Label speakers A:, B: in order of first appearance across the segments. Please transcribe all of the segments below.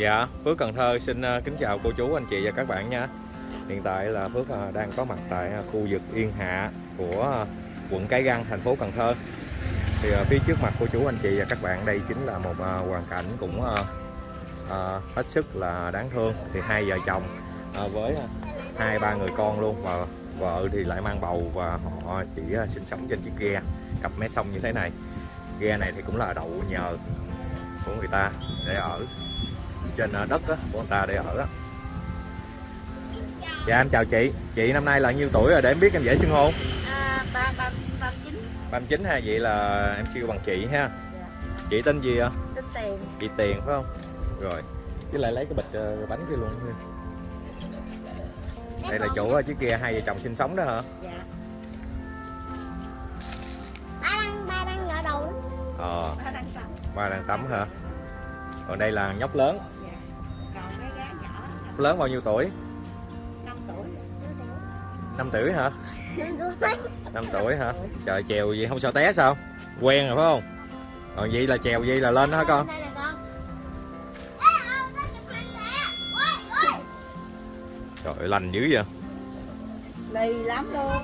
A: Dạ, Phước Cần Thơ xin ờ, kính chào cô chú, anh chị và các bạn nha. Hiện tại là Phước ờ, đang có mặt tại ờ, khu vực Yên Hạ của quận Cái Răng, thành phố Cần Thơ. Thì phía trước mặt cô chú, anh chị và các bạn đây chính là một hoàn cảnh cũng hết sức là đáng thương. Thì hai vợ chồng với hai ba người con luôn và vợ thì lại mang bầu và họ chỉ sinh sống trên chiếc ghe cặp mé sông như thế này. Ghe này thì cũng là đậu nhờ của người ta để ở trên ờ, đất á, của người ta để ở á. Dạ em chào chị Chị năm nay là nhiêu tuổi rồi để em biết em dễ xưng hô
B: À, ba ba ba chín
A: 39 ha Vậy là em kêu bằng chị ha
B: Dạ.
A: Chị tên gì ạ?
B: tính tiền
A: Chị Tiền phải không? Rồi Với lại lấy cái bịch ờ, bánh kia luôn Đây là chỗ ờ, chiếc kia hai vợ chồng sinh sống đó hả?
B: dạ
C: ba đang ba đang ngỡ đầu đó.
A: Ờ
B: ba đang sống
A: ba đang tắm hả? Còn đây là nhóc lớn
B: dạ còn cái gái nhỏ
A: lớn bao nhiêu tuổi?
B: năm tuổi
A: 5 tuổi hả?
C: Nên tôi thấy
A: 5 tuổi hả? Trời chèo gì không sợ té sao? Quen rồi phải không? Còn vậy là chèo gì là lên đó hả con? Trời lành dữ vậy
B: lì lắm luôn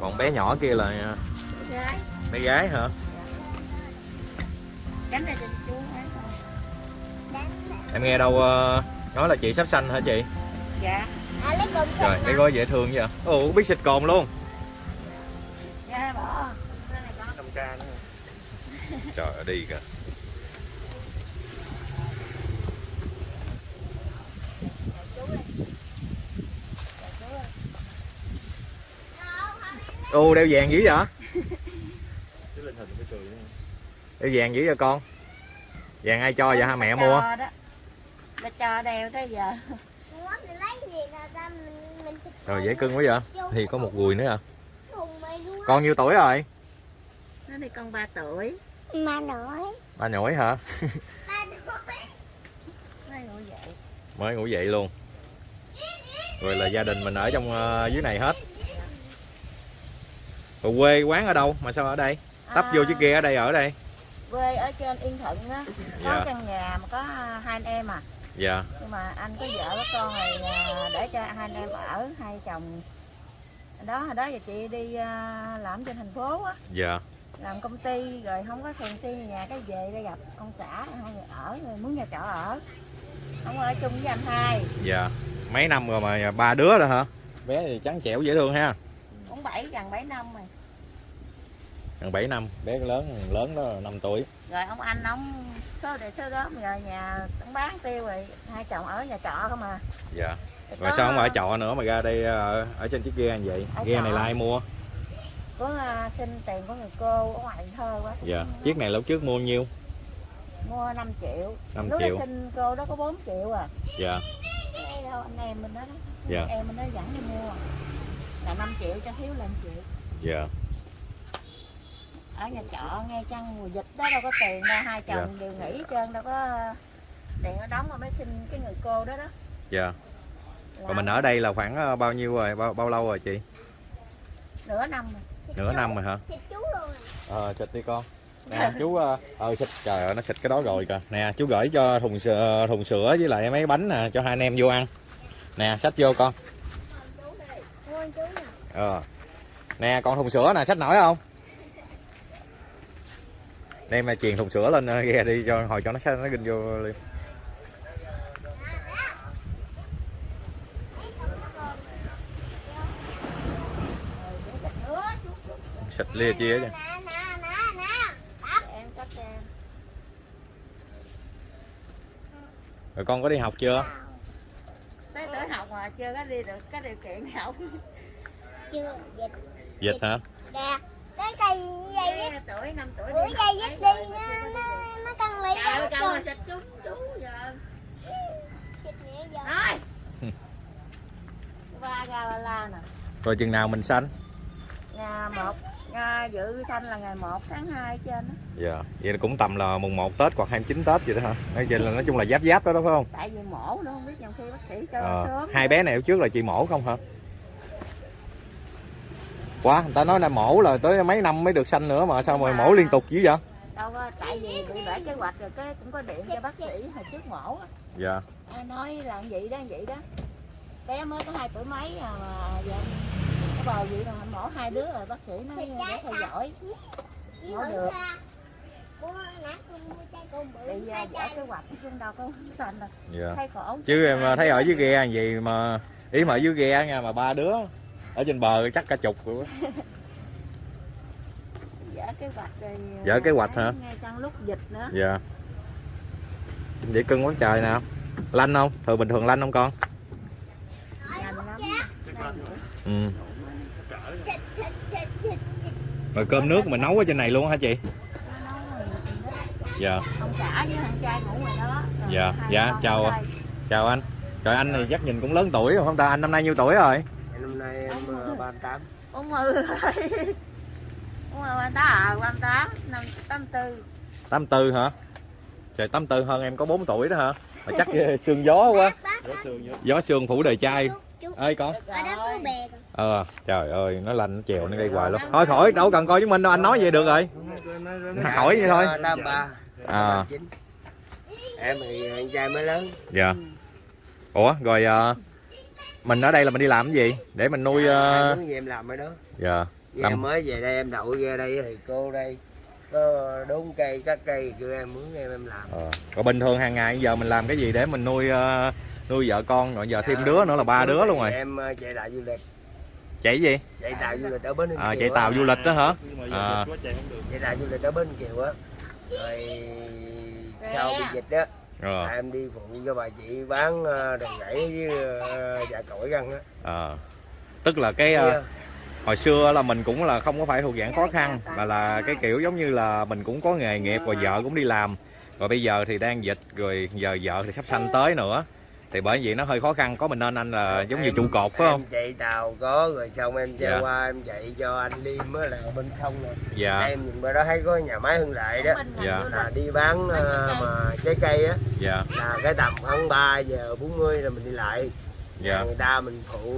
A: Còn bé nhỏ kia là ờ,
B: gái
A: bé gái hả?
B: cánh này
A: Em nghe đâu ờ, nói là chị sắp sanh hả chị?
B: dạ.
C: À, lấy
A: Trời,
C: thịt
A: cái gói dễ thương vậy Ồ, biết xịt cồn luôn.
B: Dạ bỏ. Con
A: 5k nữa. Trời ơi, đi kìa. Ô, đeo vàng dữ vậy? Đeo vàng dữ vậy con? Vàng ai cho vậy ha mẹ mua?
B: Đó là cho đeo tới giờ
C: Ủa, mình lấy gì là ta mình mình chụp
A: Rồi dễ cưng quá vậy Thì có một gùi nữa à
C: thùng mày luôn á.
A: Con nhiêu tuổi rồi?
B: nó đi con 3 tuổi
C: Mà nổi.
A: Ba nhổi hả?
C: Ba nổi.
B: nó ngủ dậy
A: Mới ngủ dậy luôn Rồi là gia đình mình ở trong ờ, dưới này hết Rồi quê quán ở đâu mà sao ở đây? Tấp vô chiếc kia ở đây ở đây
B: quê ở trên Yên Thuận á có
A: Dạ.
B: căn nhà mà có hai anh em à
A: Dạ.
B: Nhưng mà anh có vợ có con rồi à, để cho hai anh em ở hai chồng. Đó hồi đó giờ chị đi à, làm trên thành phố á.
A: Dạ.
B: Làm công ty rồi không có thường xuyên nhà cái về đây gặp ông xã hai người ở rồi muốn nhà trọ ở. Không ở chung với anh hai.
A: Dạ. Mấy năm rồi mà ba đứa rồi hả? Bé thì trắng trẻo dễ thương ha.
B: Cũng bảy gần bảy năm rồi.
A: Gần 7 năm. Bé lớn lớn đó 5 tuổi.
B: Rồi ông anh ông số để số đó rồi nhà ông bán tiêu rồi hai chồng ở nhà trọ không à.
A: Dạ.
B: Có-
A: sao không ở trọ nữa mà ra đây ờ, ở trên chiếc ghe như vậy?
B: Ở
A: Ghe
B: trọ.
A: này là ai mua?
B: có à, xin tiền của người cô ở ngoài thơ quá.
A: Dạ. Chiếc này lúc trước mua nhiêu?
B: mua 5 triệu.
A: 5
B: lúc
A: triệu.
B: xin cô đó có 4 triệu à.
A: Dạ.
B: Đây đâu anh em mình đó đó.
A: Dạ.
B: em mình nó dẫn đi mua. Là 5 triệu cho thiếu 5 triệu.
A: Dạ
B: ở nhà trọ nghe chăng mùa dịch đó đâu có tiền đâu hai chồng đều nghỉ trơn đâu có tiền nó đóng mà mới xin cái người cô đó đó
A: Dạ Rồi
B: Làm
A: mình ở đây là khoảng ờ, bao nhiêu rồi? Bao, bao lâu rồi chị?
B: nửa năm rồi
A: Nửa
C: chú.
A: năm rồi hả?
C: Thịt chú luôn à.
A: Ờ xịt đi con Nè chú ờ ờ, xịt trời ơi nó xịt cái đó rồi kìa Nè chú gửi cho thùng sữa, thùng sữa với lại mấy bánh nè cho hai anh em vô ăn Nè xách vô con
C: Mua chú nè.
A: Ờ Nè còn thùng sữa nè xách nổi không Đem mà truyền thùng sữa lên ờ, ghe đi cho hồi cho nó nó ginh vô liền. Xịt lia chia
B: có cho
A: Rồi con có đi học chưa?
B: Tới tuổi học mà chưa có đi được cái điều kiện học.
C: Chưa, dịch.
A: Dịch hả?
C: Nè, cái cây vậy á.
B: Cái tuổi 5 tuổi đi
C: dây dứt đi nó, nó, nó căng
B: được. Trời câu mà xịt chú chú giờ.
C: Xịt nữa giờ.
B: Thôi. Ba ra ba la nè.
A: Rồi chừng nào mình sanh?
B: Ngày 1 ngày dự sanh là ngày 1 tháng 2 trên đó.
A: Dạ Vậy là cũng tầm là mùng 1 Tết hoặc 29 Tết vậy đó hả? Nói chung là, nói chung là giáp giáp đó đó phải không?
B: Tại vì mổ nữa không biết nhiều khi bác sĩ cho
A: Ờ,
B: sớm.
A: hai bé này trước là chị mổ không hả quá. Người ta nói là mổ là tới mấy năm mới được sanh nữa mà sao mà mổ liên tục dữ vậy?
B: Đâu có tại vì bị bể kế hoạch rồi cái cũng có điện cho bác sĩ hồi trước mổ á.
A: dạ.
B: Ai nói là vậy đó vậy đó. Bé mới có hai tuổi mấy à mà giờ có bầu vậy mà mổ hai đứa rồi bác sĩ nói để theo dõi.
C: Thử
B: được. bây giờ
C: chai.
B: kế hoạch chung đâu có thành đâu.
A: Dạ.
B: Thấy cổ
A: chứ em thấy ở dưới ghe gì mà ý mà ở dưới ghe nha mà ba đứa ở trên bờ chắc cả chục rồi á.
B: dở kế hoạch rồi
A: Dở kế hoạch hả?
B: ngay trong lúc dịch nữa.
A: Dạ. Vậy cưng quá trời nào. Lanh không? Thường bình thường lanh không con?
B: Nhanh lắm.
A: Ừ. Rồi cơm nước mình nấu ở trên này luôn hả chị? Dạ.
B: Ông xã với thằng trai ngủ ngoài đó. Rồi
A: Dạ, dạ, chào chào anh. Trời anh này chắc nhìn cũng lớn tuổi rồi không ta? Anh năm nay nhiêu tuổi rồi
D: em ờ, 38
B: bốn mươi rồi bốn mươi ba tám à ba tám năm tám tư.
A: 84 hả? Trời 84 hơn em có 4 tuổi đó hả? Mà chắc sương gió quá. Gió sương phủ đời trai. Ơi con.
C: Ở đó có bè kìa.
A: ờ trời ơi nó lạnh nó chèo nó gây hoài luôn. Thôi khỏi đâu cần coi với mình đâu anh nói vậy được rồi. Hỏi vậy thôi.
D: 83
A: À.
D: 89 em thì anh trai mới lớn.
A: Dạ. Ủa rồi ờ, mình ở đây là mình đi làm cái gì? Để mình nuôi
D: à, muốn gì em làm ở đó.
A: Dạ
D: Vì
A: Làm-
D: em mới về đây em đậu ra đây thì cô đây có đốn cây cắt cây kêu em muốn em em làm.
A: Ờ. rồi bình thường hàng ngày giờ mình làm cái gì để mình nuôi ờ, nuôi vợ con rồi giờ thêm đứa nữa là ba đứa luôn rồi.
D: em ờ, chạy tàu du lịch.
A: Chạy gì?
D: Chạy tàu du lịch ở bến Ninh
A: à, chạy
D: á.
A: tàu du lịch đó hả? À,
D: chạy tàu du lịch ở bến Kiều á. Rồi sau bị dịch á
A: rồi
D: em đi phụ cho bà chị bán ờ, đòn gãy với ờ, dạ cổi găng á.
A: Ờ. tức là cái ờ, hồi xưa là mình cũng là không có phải thuộc dạng khó khăn mà là cái kiểu giống như là mình cũng có nghề nghiệp rồi vợ cũng đi làm. Rồi bây giờ thì đang dịch rồi giờ vợ thì sắp sanh tới nữa thì bởi vậy nó hơi khó khăn có mình nên anh là giống như
D: Em-
A: trụ cột phải không?
D: em chạy tàu có rồi xong em
A: Dạ.
D: chạy qua em chạy cho anh Liêm á là bên sông rồi
A: dạ.
D: Em nhìn qua đó thấy có nhà máy hưng lợi đó.
A: Dạ.
D: là đi bán ờ, mà trái cây á.
A: Dạ.
D: Là cái tầm khoảng 3 giờ 40 là mình đi lại.
A: Dạ.
D: Người ta mình phụ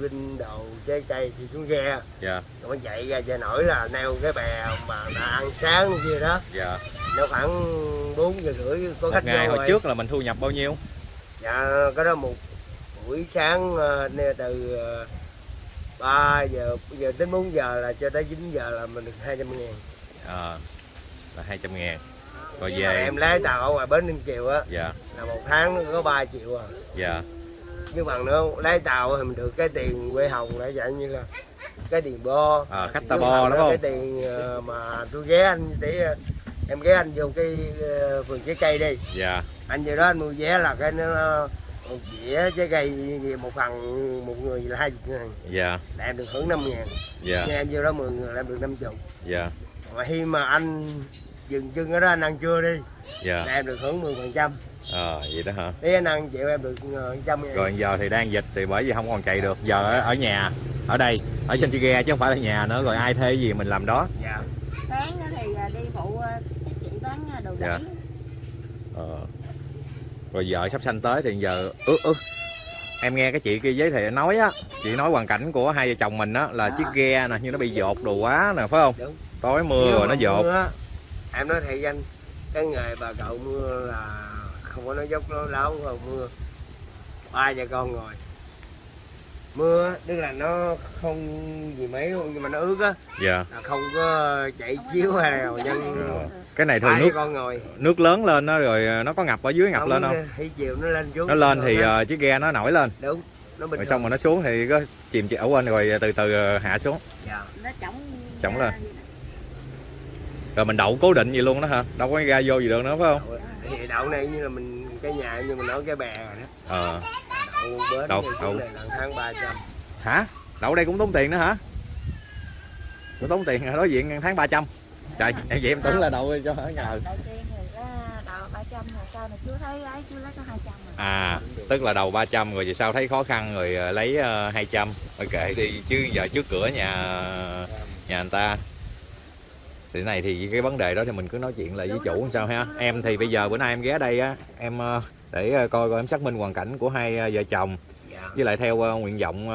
D: linh đồ trái cây thì xuống ghe.
A: Dạ.
D: Rồi chạy ra chợ nổi là neo cái bè mà đã ăn sáng kia đó.
A: Dạ.
D: Nó khoảng 4 giờ rưỡi có
A: một
D: khách
A: ngày hồi
D: rồi.
A: trước là mình thu nhập bao nhiêu
D: dạ cái đó một buổi sáng ờ, từ ờ, 3 giờ giờ đến 4 giờ là cho tới 9 giờ là mình được 200 ngàn.
A: À, là 200 ngàn. Rồi về
D: em lái tàu ở ngoài bến Ninh Kiều á
A: dạ.
D: là một tháng có 3 triệu à.
A: Dạ.
D: Nhưng bằng nữa lái tàu thì mình được cái tiền quê hồng lại dạng như là cái tiền bo.
A: À, khách ta bo đúng không?
D: cái tiền ờ, mà tôi ghé anh để ờ, em ghé anh vô cái ờ, vườn trái cây đi.
A: Dạ
D: anh vô đó anh mua vé là cái nó một dĩa trái cây một phần một người là hai chục ngàn.
A: Dạ.
D: Là em được hưởng 5 ngàn.
A: Dạ.
D: Nhưng em vô đó 10 người là em được 50
A: dạ.
D: Mà khi mà anh dừng chân ở đó anh ăn trưa đi
A: dạ.
D: là em được hưởng 10 phần trăm.
A: Ờ vậy đó hả?
D: Thế anh ăn chịu em được ờ, trăm ngàn.
A: Rồi giờ thì đang dịch thì bởi vì không còn chạy được. Giờ ở, ở nhà ở đây ở trên chiếc ghe chứ không phải là nhà nữa. Rồi ai thuê gì mình làm đó.
D: Dạ.
B: Sáng thì à, đi phụ à, các chị bán à, đồ
A: Dạ. ờ. Rồi vợ sắp sanh tới thì giờ ước ước em nghe cái chị kia giới thiệu nói á chị nói hoàn cảnh của hai vợ chồng mình á là
B: Dạ.
A: chiếc ghe nè như nó bị dột đồ quá nè phải không
D: Đúng.
A: tối mưa
D: Nếu
A: rồi nó dột
D: mưa em nói thiệt anh cái nghề bà cậu mưa là không có nói dốc nó láo không mưa ba giờ con ngồi mưa á, tức là nó không gì mấy luôn nhưng mà nó ướt á.
A: Dạ.
D: Không có chạy chiếu hay nào nhân
A: cái này thường nước
D: con ngồi.
A: nước lớn lên đó rồi nó có ngập ở dưới ngập lên không?
D: Thì chiều nó lên xuống
A: nó lên thì
D: nó,
A: ờ, chiếc ghe nó nổi lên.
D: Đúng nó bình
A: rồi xong rồi nó xuống thì có chìm chịu quên rồi từ từ hạ xuống.
D: Dạ.
B: nó chổng
A: Chổng lên.
B: vậy
A: rồi mình đậu cố định gì luôn đó hả? Đâu có ra vô gì được nữa phải không?
D: Đậu- thì đậu này như là mình cái nhà như mình nói cái bè rồi đó.
A: Ờ
D: đậu bến
A: Đậu- đậu.
D: tháng 300
A: hả? Đậu đây cũng tốn tiền nữa hả? Cũng tốn tiền đối diện tháng 300 trời em vậy em tưởng là đậu cho ở nhờ.
B: Đầu tiên thì có đầu ba trăm rồi sau này chú thấy ấy chú lấy có hai trăm rồi
A: à tức là đầu 300 rồi về sau thấy khó khăn rồi ờ, lấy ờ, 200 ok đi chứ giờ trước cửa nhà nhà người ta. Thì này thì cái vấn đề đó thì mình cứ nói chuyện lại với chủ làm sao ha. Em thì bây giờ bữa nay em ghé đây á em ờ, để ờ, coi coi em xác minh hoàn cảnh của hai ờ, vợ chồng.
D: Dạ.
A: với lại theo ờ, nguyện vọng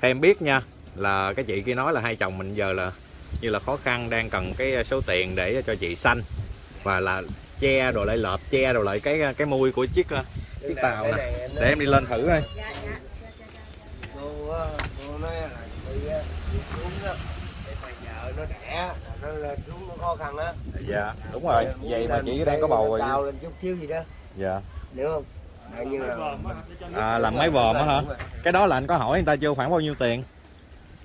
A: theo em biết nha là cái chị kia nói là hai chồng mình giờ là như là khó khăn đang cần cái số tiền để cho chị xanh và là che rồi lại lợp che rồi lại cái cái mui của chiếc chiếc tàu nè.
D: này
A: để
D: nói-
A: em đi lên thử coi.
B: Dạ dạ.
D: Để nó đẻ nó lên xuống nó khó khăn á.
A: Dạ đúng rồi. Vậy mà chị đang có bầu rồi
D: cao lên chút xíu gì đó
A: dạ.
D: Hiểu không như là
A: à, làm máy vòm á hả? Cái đó là anh có hỏi người ta chưa? Khoảng bao nhiêu tiền?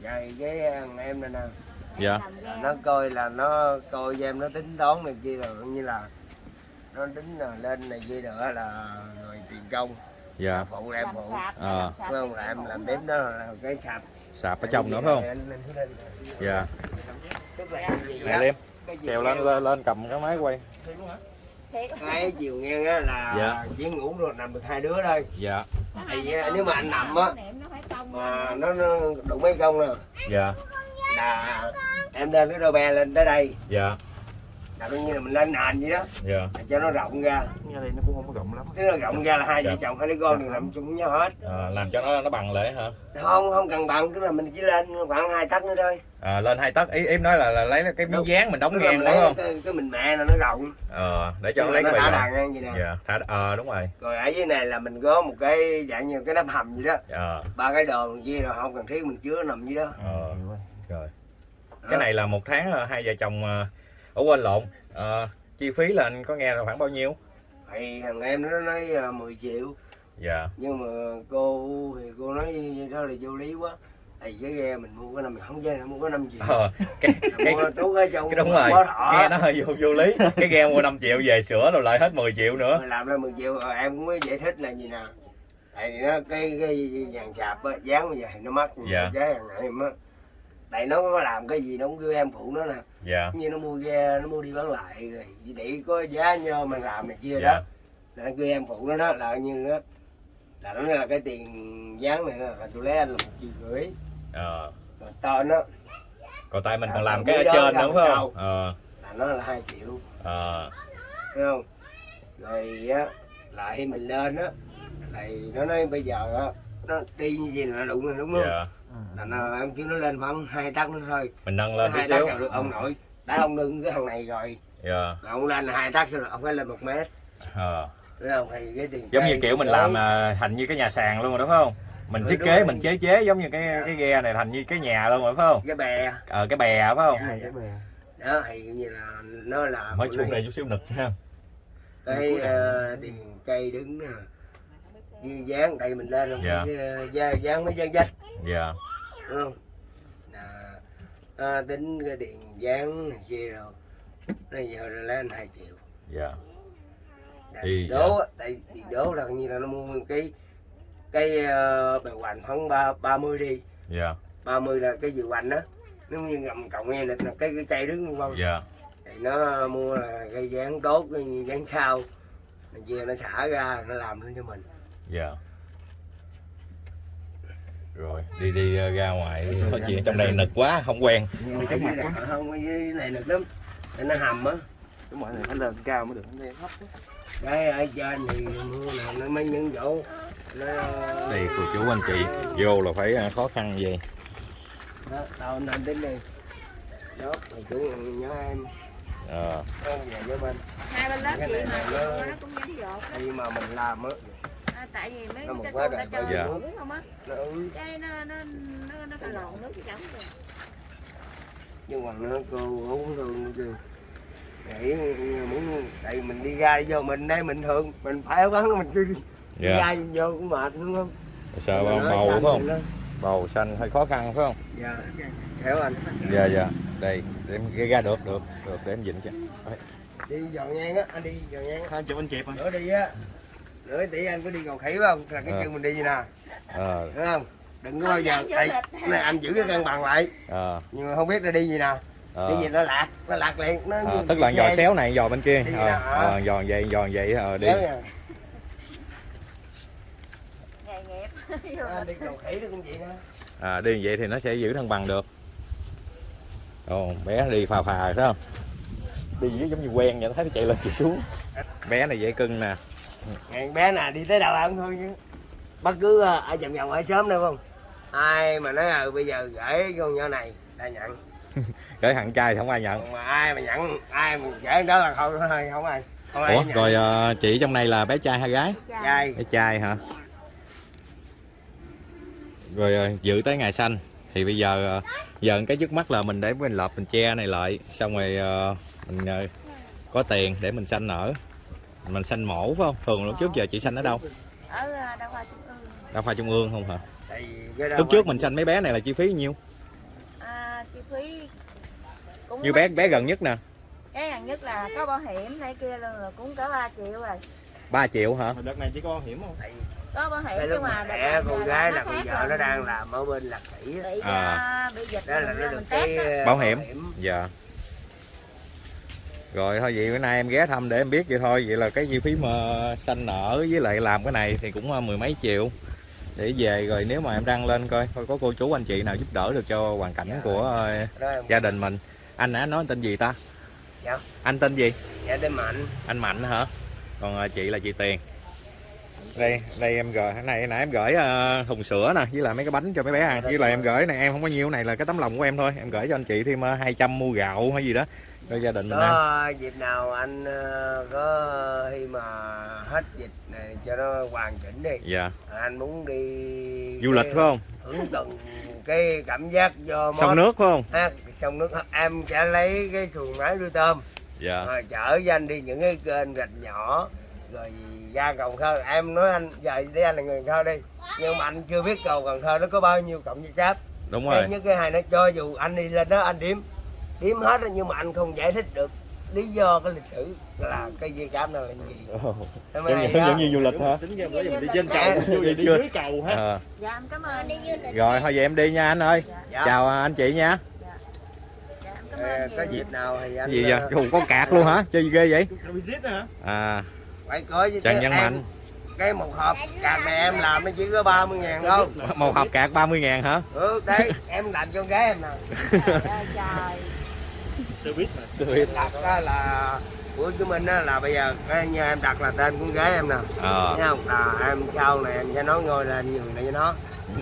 D: Vậy cái thằng em này nè.
A: Dạ.
D: Nó coi là nó coi cho em nó tính toán này kia là coi như là nó tính là lên này kia nữa là rồi tiền công.
A: Dạ.
D: Phụ là em phụ.
B: sạp
A: Ờ.
B: làm sạp
D: phải không? là em
B: cũng
D: làm tiếp đó là cái sạp.
A: Sạp ở trong nữa phải không? Dạ. Nè
D: cái gì
A: trèo lên lên, lên cầm cái máy quay
D: Cái chiều ngang á là
A: Dạ.
D: chỉ ngủ rồi nằm được hai đứa thôi
A: dạ.
D: Thì, à, nếu mà anh nằm á,
B: niệm nó phải công
D: mà nó, nó đụng mấy công nè.
A: Dạ.
D: Là em lên cái đôi bè lên tới đây.
A: Dạ
D: là coi như là mình lên nền vậy đó.
A: Dạ.
D: Cho nó rộng ra.
A: Nghe đây nó cũng không có rộng lắm.
D: Nếu nó rộng ra là hai vợ
A: Dạ.
D: chồng hai đứa con đều nằm chung với nhau hết.
A: À, làm cho nó nó bằng lại hả?
D: Không không cần bằng tức là mình chỉ lên khoảng hai tấc nữa thôi.
A: À, lên hai tấc. Ý em nói là, là lấy cái miếng dán mình đóng ngang đúng
D: lấy
A: không?
D: cái, cái mình mẹ là nó rộng.
A: Ờ để cho nó lấy
D: nó
A: cái
D: thả đàn ngang vậy nè
A: dạ thả ờ đúng rồi.
D: Rồi ở dưới này là mình có một cái dạng như cái nắp hầm gì đó.
A: Ờ
D: ba cái đồ kia là không cần thiết mình chứa nằm dưới đó.
A: Ờ rồi. Cái này là một tháng là hai vợ chồng ờ, ở quên lộn Ờ, chi phí là anh có nghe là khoảng bao nhiêu?
D: Thì thằng em nó nói là 10 triệu.
A: Dạ.
D: Nhưng mà cô thì cô nói đó là vô lý quá. Thì cái ghe mình mua cái năm mình không nó mua có 5 triệu.
A: Ờ, cái cái
D: mua tú ở trong
A: cái đúng rồi. nghe nó hơi vô, vô lý. Cái ghe mua 5 triệu về sửa rồi lại hết 10 triệu nữa.
D: Mà làm ra 10 triệu rồi em cũng mới giải thích là gì nè. Tại nó cái cái dàn sạp á dán bây giờ thì nó mắc
A: Dạ.
D: giá hàng ngày em á tại nó có làm cái gì nó cũng kêu em phụ nó nè.
A: Dạ.
D: Như nó mua ghe nó mua đi bán lại rồi để có giá nhơ mà làm này kia
A: dạ.
D: Đó là nó kêu em phụ nó đó là như đó là nó là cái tiền dán này là tôi lấy anh là một triệu rưỡi.
A: Ờ.
D: Tên nó.
A: Còn tại mình còn làm cái ở
D: đó
A: trên
D: sao?
A: không? ờ.
D: Là nó là hai triệu.
A: Ờ.
D: Thấy không? Rồi á lại mình lên á lại nó nói bây giờ á nó đi như vậy là đụng rồi đúng không?
A: Dạ
D: là nó, em kêu nó lên khoảng hai tắc nữa thôi.
A: Mình nâng lên tí
D: hai
A: xíu.
D: là được ông nội. Đã ông ngưng cái thằng này rồi.
A: Dạ.
D: Rồi ông lên là hai tắc rồi ông phải lên một mét. Thấy không cái
A: giống như kiểu mình
D: đó-
A: làm à, thành như cái nhà sàn luôn rồi đúng không? Mình
D: Ừ,
A: thiết kế mình chế chế giống như cái cái ghe này thành như cái nhà luôn rồi phải không?
D: Cái bè.
A: Ờ cái bè phải không?
D: Dạ, dạ. đó thì như là nó là
A: mới xuống đây chút xíu nực ha
D: cái ờ, tiền cây đứng nè như dán đây mình lên
A: Dạ.
D: cái ờ, dán, dán mấy dán dách
A: dạ.
D: Đúng không? Là à, tính cái tiền dán này kia rồi. Nó giờ là lên hai triệu.
A: Dạ.
D: Tại
A: Thì
D: đố á, tại tiền đố là như là nó mua một cái cái uh, bề hoành khoảng ba ba mươi đi.
A: Dạ.
D: 30 là cái dự hoành đó nó như ngầm cộng nghe là cái cái cây đứng không?
A: Dạ.
D: Thì nó mua là cây dán tốt cái dán sau kia nó xả ra nó làm lên cho mình
A: dạ. Rồi đi đi ờ, ra ngoài. Nói chuyện trong đây nực quá không quen.
D: Này không dưới này được lắm. Nó hầm á.
E: Cái mọi này phải lên cao mới được đây thấp
D: cái ở trên thì nó mới những chỗ. Nó
A: đây cô chú anh chị. Vô là phải à, khó khăn gì?
D: Đó tao nên đến đây. Đó chủ nhớ em.
A: Ờ.
D: Con về với bên.
B: Hai bên lớp
D: Cái này
B: mà
D: nó-
B: nó cũng dính dột
D: khi mà mình làm á
B: À, tại vì mấy
D: Nó
B: cái xô ta chơi
A: dạ.
B: uống không á. Cái nó nó nó nó phải lộn nước cái trống rồi
D: nhưng mà nó cô uống nó kêu nghĩ muốn tại mình đi ra vô mình đây mình thường mình phải bắn mình cứ đi
A: dạ.
D: ra vô cũng mệt đúng không?
A: Sợ bầu phải
D: xanh
A: không bầu xanh hơi khó khăn phải không?
D: Dạ hiểu anh
A: dạ dạ. Đây để em ra được được được để em dịnh cho
D: đi dọn ngang á anh đi dọn ngang.
E: Hai chục anh chẹp rồi.
D: nữa đi á nữa tí anh có đi cầu khỉ không? Là cái
A: Ờ.
D: chân mình đi như nè.
A: Ờ.
D: Đúng không? Đừng có bao giờ này anh giữ cái cân bằng lại.
A: Ờ.
D: Nhưng mà không biết là đi gì nè.
A: Ờ.
D: đi gì nó lạc nó lạc liền nó như
A: tức là giò
D: xe.
A: xéo này giò bên kia. Ờ ờ, giò vậy giò vậy ờ đi.
B: Nghề nghiệp.
D: Đi cầu khỉ nó cũng vậy
A: à đi vậy thì nó sẽ giữ thăng bằng được. Ồ, bé đi phà phà phải không? Đi giống như quen vậy thấy nó chạy lên chạy xuống. Bé này dễ cưng nè
D: ngày bé nào đi tới đâu ăn thôi chứ. Bất cứ ờ, ở vòng vòng ở sớm đâu không? Ai mà nói ừ bây giờ gửi con nhỏ này ta nhận.
A: Gửi thằng trai thì không ai nhận.
D: Còn mà ai mà nhận ai mà gửi đó là thôi thôi không ai. Con
A: ủa
D: nhà-
A: rồi ờ, chị trong này là bé trai hay gái?
D: Trai.
A: bé trai hả? Rồi ờ, dự tới ngày sanh. Thì bây giờ ờ, giờ cái trước mắt là mình để mình lợp mình che này lại. Xong rồi ờ, mình ờ, có tiền để mình sanh nở mình sanh mổ phải không? Thường lúc trước giờ chị sanh ở đâu?
B: Ở à, đa khoa trung ương.
A: Đa khoa trung ương không hả?
D: Tại vì cái đó
A: lúc trước mình sanh mấy bé này là chi phí nhiêu?
B: À, chi phí cũng
A: như bé bé gần nhất nè.
B: Cái gần nhất là có bảo hiểm này kia luôn là cũng có 3 triệu rồi.
A: 3 triệu hả?
E: Đợt này chỉ có hiểm không?
B: Có bảo hiểm nhưng
D: lúc
B: mà
D: mẹ con gái là vợ
B: rồi.
D: nó đang làm ở bên lạc
B: bị
A: À.
B: bị dịch
D: đó là nó được cái
A: Bảo hiểm. dạ rồi thôi vậy bữa nay em ghé thăm để em biết vậy thôi. Vậy là cái chi phí mà sanh nở với lại làm cái này thì cũng ờ, mười mấy triệu. Để về rồi nếu mà em đăng lên coi coi có cô chú anh chị nào giúp đỡ được cho hoàn cảnh
D: Dạ.
A: của
D: em
A: gia đình mình. Anh đã nói tên gì ta?
D: Dạ.
A: anh tên gì?
D: Dạ tên mạnh.
A: Anh mạnh hả? Còn ờ, chị là chị tiền đây đây em gửi này nãy em gửi ờ, thùng sữa nè với lại mấy cái bánh cho mấy bé ăn. Với lại em gửi này em không có nhiêu này là cái tấm lòng của em thôi. Em gửi cho anh chị thêm ờ, 200 mua gạo hay gì đó cho gia đình mình ăn.
D: dịp nào anh ờ, có khi mà hết dịch này cho nó hoàn chỉnh đi.
A: Dạ.
D: Anh muốn đi
A: du lịch phải không?
D: hưởng từng cái cảm giác do
A: sông nước phải không?
D: Ha, sông nước. Em sẽ lấy cái xuồng máy nuôi tôm.
A: Dạ.
D: Rồi chở cho anh đi những cái kênh rạch nhỏ rồi ra cầu Cần thơ. Em nói anh giờ để anh là người Cần thơ đi. Nhưng mà anh chưa biết cầu Cần thơ nó có bao nhiêu cộng với cáp
A: đúng
D: cái
A: rồi.
D: nhất cái hai nó cho dù anh đi lên đó anh điếm điếm hết á, nhưng mà anh không giải thích được lý do cái lịch sử là cái dây cáp nào là gì. Em
A: giống như,
D: đó.
A: giống như du lịch hả?
E: Tính ra mình đi trên
D: Dạ.
E: cầu, đi dưới cầu ha.
A: Ờ.
B: dạ em cảm ơn.
C: Đi du lịch
A: rồi thôi vậy em đi nha anh ơi.
D: Dạ.
A: chào anh chị nha.
B: Dạ. Em cảm
D: Ờ,
B: ơn
D: có dịp nào thì anh
A: gì vậy?
D: ờ,
A: Ồ, có cạc luôn hả? Chơi gì ghê vậy?
E: Cầu visit hả?
A: à
D: phải
A: Trần
D: chứ
A: Văn
D: em-
A: Mạnh.
D: cái một hộp cạc này em làm nó chỉ có 30 ngàn thôi.
A: Một hộp cạc 30 ngàn hả?
D: Ừ đấy em làm cho con gái em nè.
B: Trời ơi trời.
E: Xe buýt mà.
D: đặt á là của chúng mình á là bây giờ cái như em đặt là tên con gái em nè.
A: Ờ.
D: Thấy không? Là em sau này em sẽ nói ngôi lên nhường lại cho nó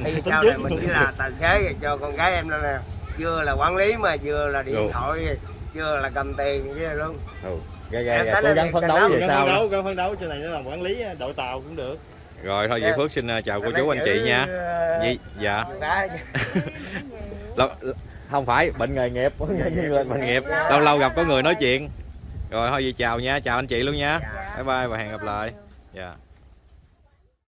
D: thì sau này mình chỉ là tài xế rồi cho con gái em đây nè. Vừa là quản lý mà vừa là điện thoại vừa là cầm tiền với luôn
A: ừ.
D: Em
A: ghê
D: thấy
A: cố gắng phấn đấu về sau
E: đấu, gắn phấn đấu trên này nó làm quản lý đội tàu cũng được.
A: rồi thôi vậy
D: Dạ.
A: Phước xin ờ, chào cô chú anh chị nha
D: ờ,
A: Gì? dạ
D: gái
A: Lâu- không phải bệnh nghề nghiệp bệnh nghề nghiệp
B: Lâu
A: lâu lâu
B: lâu
A: gặp có người nói
B: rồi.
A: chuyện rồi thôi vậy chào nha chào anh chị luôn nha
D: Dạ.
A: bye bye và hẹn gặp lại dạ